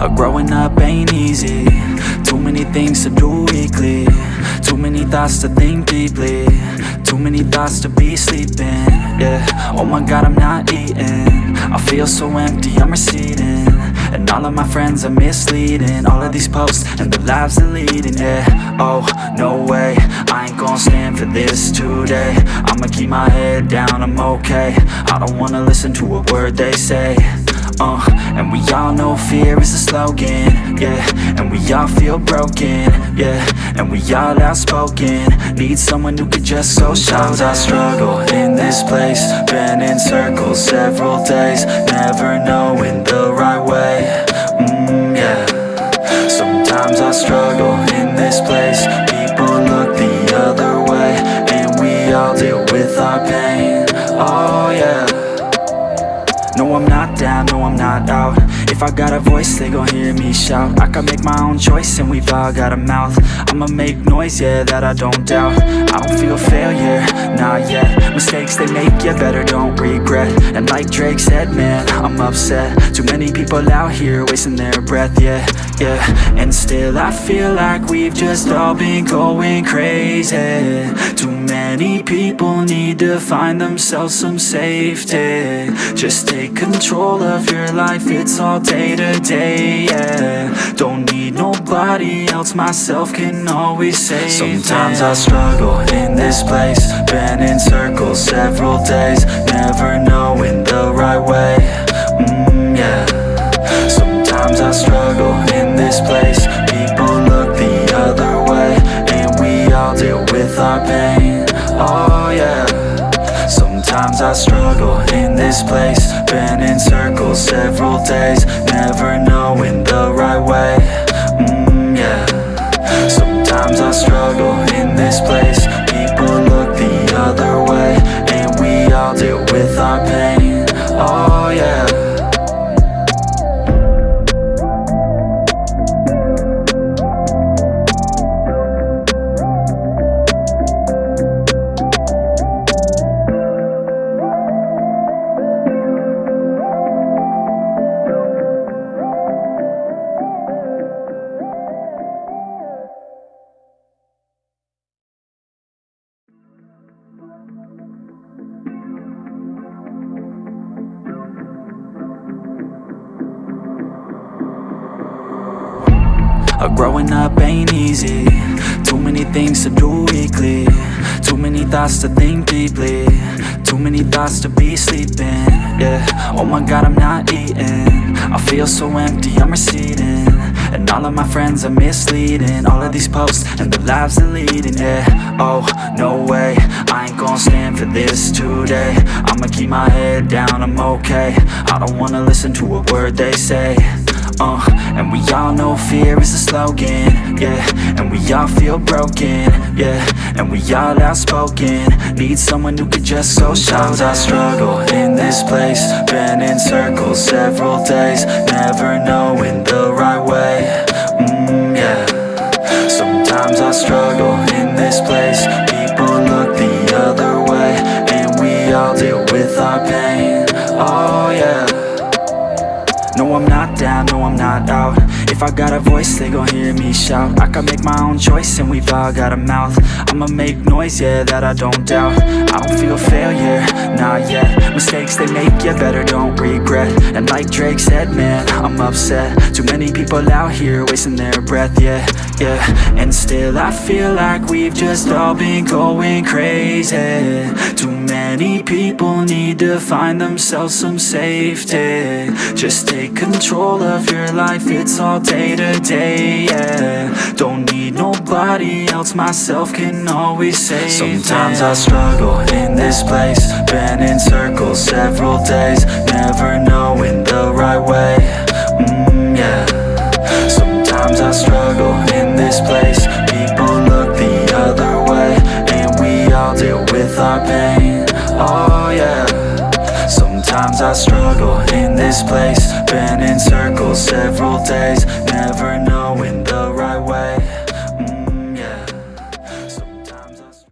Uh, growing up ain't easy. Too many things to do weekly. Too many thoughts to think deeply. Too many thoughts to be sleeping. Yeah, oh my god I'm not eating. I feel so empty, I'm receding. And all of my friends are misleading. All of these posts and the lives they're leading. Yeah, oh, no way. I ain't gonna stand for this today. I'ma keep my head down, I'm okay. I don't wanna listen to a word they say and we all know fear is a slogan, yeah. And we all feel broken, yeah. And we all outspoken. Need someone who could just so Sometimes I struggle in this place. Been in circles several days Never knowing the right way, no, I'm not down, no, I'm not out. If I got a voice, they gon' hear me shout. I can make my own choice and we've all got a mouth. I'ma make noise, yeah, that I don't doubt. I don't feel failure, not yet Mistakes they make, you better don't regret. And like Drake said, man, I'm upset. Too many people out here wasting their breath, yeah, yeah. And still I feel like we've just all been going crazy. Too many people need to find themselves some safety. Just take control of your life, it's all day to day, yeah. Don't need nobody else, myself can always save Sometimes I struggle in this place. Been in circles several days. Never knowing the right way, Sometimes I struggle in this place. Been in circles several days Never knowing the right way, Uh, growing up ain't easy. Too many things to do weekly. Too many thoughts to think deeply. Too many thoughts to be sleeping. Yeah, oh my god I'm not eating. I feel so empty, I'm receding. And all of my friends are misleading. All of these posts and the lives they're leading. Yeah, oh, no way. I ain't gonna stand for this today. I'ma keep my head down, I'm okay. I don't wanna listen to a word they say uh, and we all know fear is a slogan, yeah. And we all feel broken, yeah. And we all outspoken. Need someone who could just so Sometimes I struggle in this place. Been in circles several days Never knowing If I got a voice, they gon' hear me shout. I can make my own choice and we've all got a mouth. I'ma make noise, yeah, that I don't doubt. I don't feel failure, not yet Mistakes they make, you better don't regret And like Drake said, man, I'm upset. Too many people out here wasting their breath, yeah, yeah. And still I feel like we've just all been going crazy. Too many people need to find themselves some safety. Just take control of your life, it's all day to day, yeah. Don't need nobody else, myself can always save Sometimes I struggle in this place Been in circles several days place. People look the other way And we all deal with our pain, oh yeah. Sometimes I struggle in this place. Been in circles several days